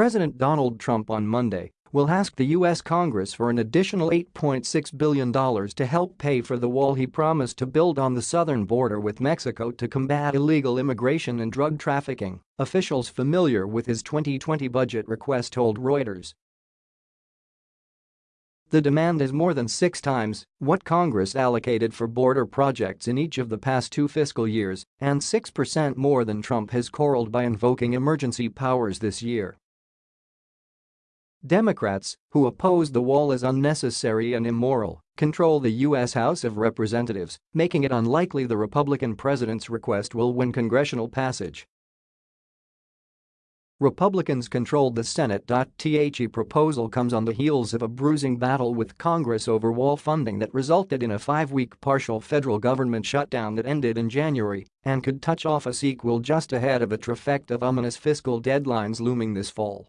President Donald Trump on Monday will ask the U.S. Congress for an additional $8.6 billion to help pay for the wall he promised to build on the southern border with Mexico to combat illegal immigration and drug trafficking, officials familiar with his 2020 budget request told Reuters. The demand is more than six times what Congress allocated for border projects in each of the past two fiscal years and 6% more than Trump has corralled by invoking emergency powers this year. Democrats, who oppose the wall as unnecessary and immoral, control the U.S. House of Representatives, making it unlikely the Republican president's request will win congressional passage. Republicans controlled the Senate. The proposal comes on the heels of a bruising battle with Congress over wall funding that resulted in a five-week partial federal government shutdown that ended in January and could touch off a sequel just ahead of a trifecta of ominous fiscal deadlines looming this fall.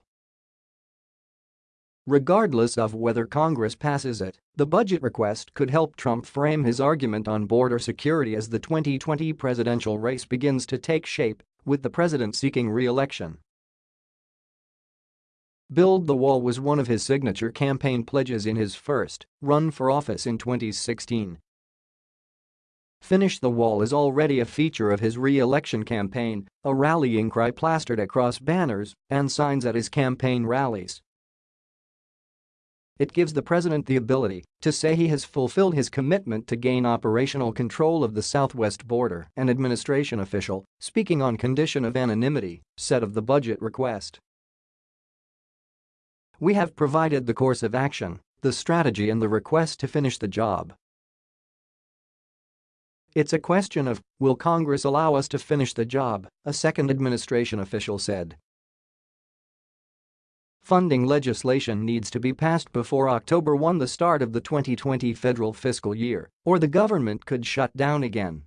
Regardless of whether Congress passes it, the budget request could help Trump frame his argument on border security as the 2020 presidential race begins to take shape, with the president seeking re-election. Build the Wall was one of his signature campaign pledges in his first run for office in 2016. Finish the Wall is already a feature of his re-election campaign, a rallying cry plastered across banners and signs at his campaign rallies. It gives the president the ability to say he has fulfilled his commitment to gain operational control of the southwest border, an administration official, speaking on condition of anonymity, said of the budget request. We have provided the course of action, the strategy and the request to finish the job. It's a question of, will Congress allow us to finish the job, a second administration official said. Funding legislation needs to be passed before October 1 the start of the 2020 federal fiscal year, or the government could shut down again.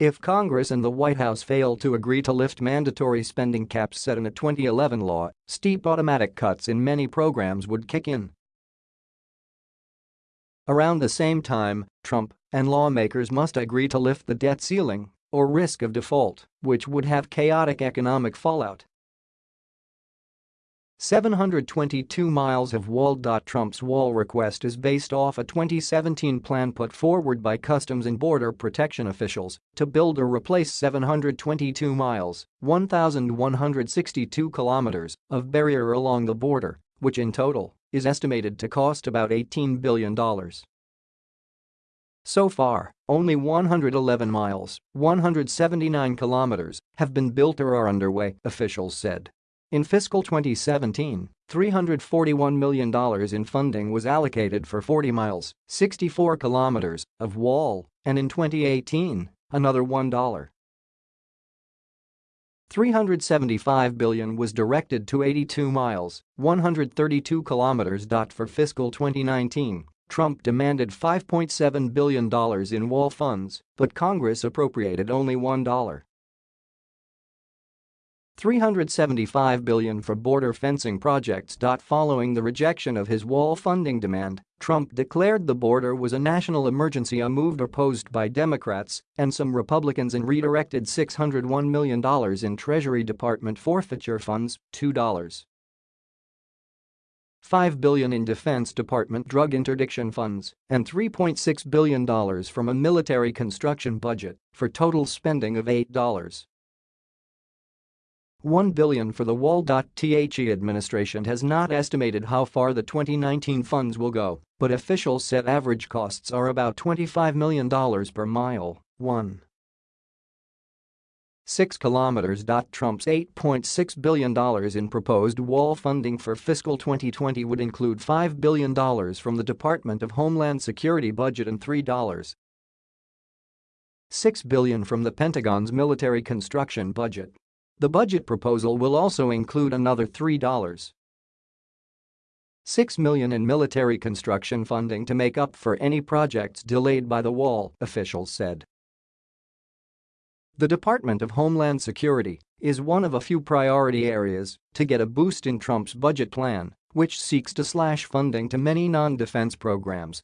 If Congress and the White House fail to agree to lift mandatory spending caps set in a 2011 law, steep automatic cuts in many programs would kick in. Around the same time, Trump and lawmakers must agree to lift the debt ceiling or risk of default, which would have chaotic economic fallout. 722 miles of wall. Trump's wall request is based off a 2017 plan put forward by Customs and Border Protection officials to build or replace 722 miles 1,162 kilometers of barrier along the border, which in total is estimated to cost about $18 billion. So far, only 111 miles 179 kilometers have been built or are underway, officials said. In fiscal 2017, $341 million in funding was allocated for 40 miles 64 kilometers of wall, and in 2018, another $1. 375 billion was directed to 82 miles 132 kilometers. For fiscal 2019, Trump demanded $5.7 billion in wall funds, but Congress appropriated only $1. 375 billion for border fencing projects. Following the rejection of his wall funding demand, Trump declared the border was a national emergency a move opposed by Democrats and some Republicans and redirected $601 million in Treasury Department forfeiture funds, $2. 5 billion in Defense Department drug interdiction funds, and $3.6 billion from a military construction budget for total spending of $8. 1 billion for the wall. The administration has not estimated how far the 2019 funds will go, but officials said average costs are about $25 million per mile. 1. 6 kilometers. Trump's $8.6 billion in proposed wall funding for fiscal 2020 would include $5 billion from the Department of Homeland Security budget and $3. 6 billion from the Pentagon's military construction budget. The budget proposal will also include another $3. 6 million in military construction funding to make up for any projects delayed by the wall, officials said. The Department of Homeland Security is one of a few priority areas to get a boost in Trump's budget plan, which seeks to slash funding to many non-defense programs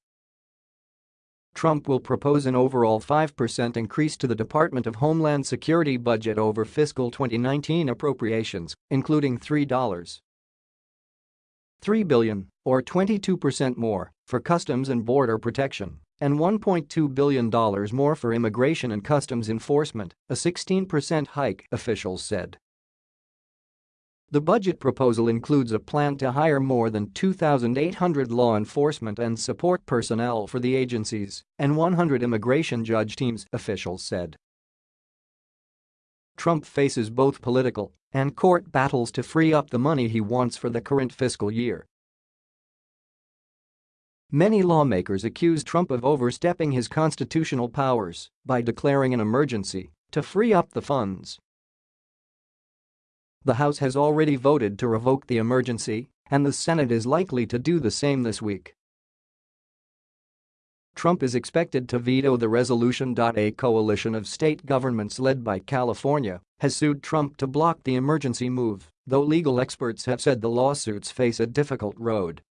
Trump will propose an overall 5% increase to the Department of Homeland Security budget over fiscal 2019 appropriations, including $3. 3 billion, or 22% more, for Customs and Border Protection, and $1.2 billion more for Immigration and Customs Enforcement, a 16% hike, officials said. The budget proposal includes a plan to hire more than 2,800 law enforcement and support personnel for the agencies and 100 immigration judge teams, officials said. Trump faces both political and court battles to free up the money he wants for the current fiscal year. Many lawmakers accuse Trump of overstepping his constitutional powers by declaring an emergency to free up the funds the House has already voted to revoke the emergency, and the Senate is likely to do the same this week. Trump is expected to veto the resolution. A coalition of state governments led by California has sued Trump to block the emergency move, though legal experts have said the lawsuits face a difficult road.